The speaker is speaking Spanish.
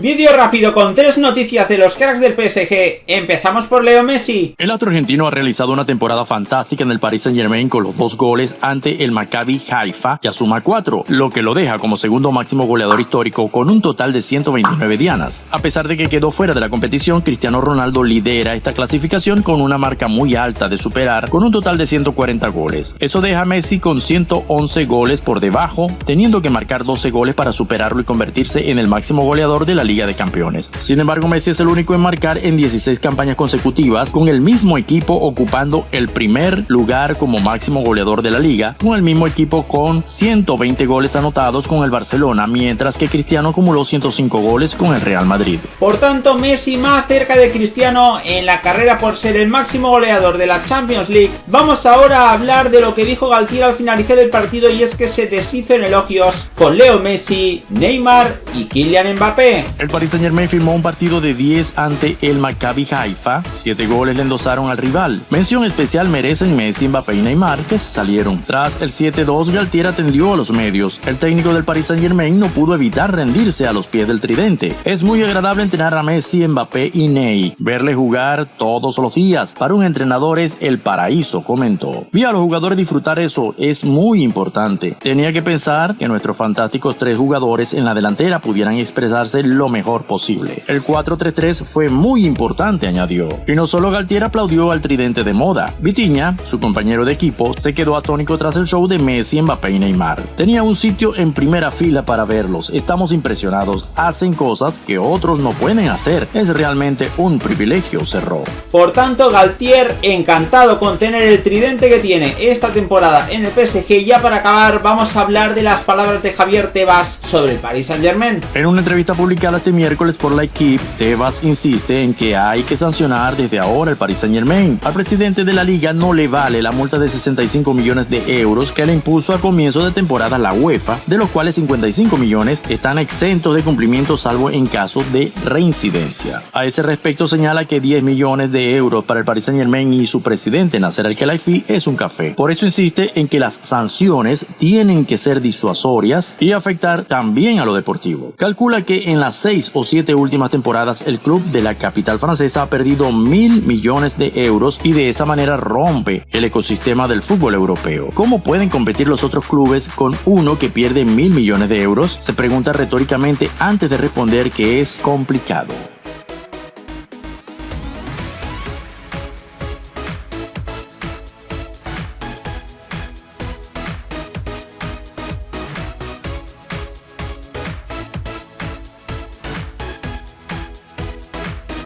Vídeo rápido con tres noticias de los cracks del PSG. Empezamos por Leo Messi. El otro argentino ha realizado una temporada fantástica en el Paris Saint Germain con los dos goles ante el Maccabi Haifa, ya suma cuatro, lo que lo deja como segundo máximo goleador histórico con un total de 129 dianas. A pesar de que quedó fuera de la competición, Cristiano Ronaldo lidera esta clasificación con una marca muy alta de superar con un total de 140 goles. Eso deja a Messi con 111 goles por debajo, teniendo que marcar 12 goles para superarlo y convertirse en el máximo goleador de la Liga de Campeones. Sin embargo, Messi es el único en marcar en 16 campañas consecutivas, con el mismo equipo ocupando el primer lugar como máximo goleador de la liga, con el mismo equipo con 120 goles anotados con el Barcelona, mientras que Cristiano acumuló 105 goles con el Real Madrid. Por tanto, Messi más cerca de Cristiano en la carrera por ser el máximo goleador de la Champions League. Vamos ahora a hablar de lo que dijo Galtier al finalizar el partido y es que se deshizo en elogios con Leo Messi, Neymar y Kylian Mbappé. El Paris Saint Germain firmó un partido de 10 ante el Maccabi Haifa. Siete goles le endosaron al rival. Mención especial merecen Messi, Mbappé y Neymar, que se salieron. Tras el 7-2, Galtier atendió a los medios. El técnico del Paris Saint Germain no pudo evitar rendirse a los pies del tridente. Es muy agradable entrenar a Messi, Mbappé y Ney. Verle jugar todos los días. Para un entrenador es el paraíso, comentó. Vi a los jugadores disfrutar eso, es muy importante. Tenía que pensar que nuestros fantásticos tres jugadores en la delantera pudieran expresarse lo mejor posible. El 4-3-3 fue muy importante, añadió. Y no solo Galtier aplaudió al tridente de moda. Vitiña, su compañero de equipo, se quedó atónico tras el show de Messi, Mbappé y Neymar. Tenía un sitio en primera fila para verlos. Estamos impresionados. Hacen cosas que otros no pueden hacer. Es realmente un privilegio, cerró. Por tanto, Galtier encantado con tener el tridente que tiene esta temporada en el PSG. Ya para acabar, vamos a hablar de las palabras de Javier Tebas sobre el Paris Saint Germain. En una entrevista publicada este miércoles por la equipe, Tebas insiste en que hay que sancionar desde ahora el Paris Saint Germain. Al presidente de la liga no le vale la multa de 65 millones de euros que le impuso a comienzo de temporada la UEFA, de los cuales 55 millones están exentos de cumplimiento salvo en caso de reincidencia. A ese respecto señala que 10 millones de euros para el Paris Saint Germain y su presidente Nasser Al-Khelaifi es un café. Por eso insiste en que las sanciones tienen que ser disuasorias y afectar también a lo deportivo. Calcula que en las seis o siete últimas temporadas el club de la capital francesa ha perdido mil millones de euros y de esa manera rompe el ecosistema del fútbol europeo. ¿Cómo pueden competir los otros clubes con uno que pierde mil millones de euros? Se pregunta retóricamente antes de responder que es complicado.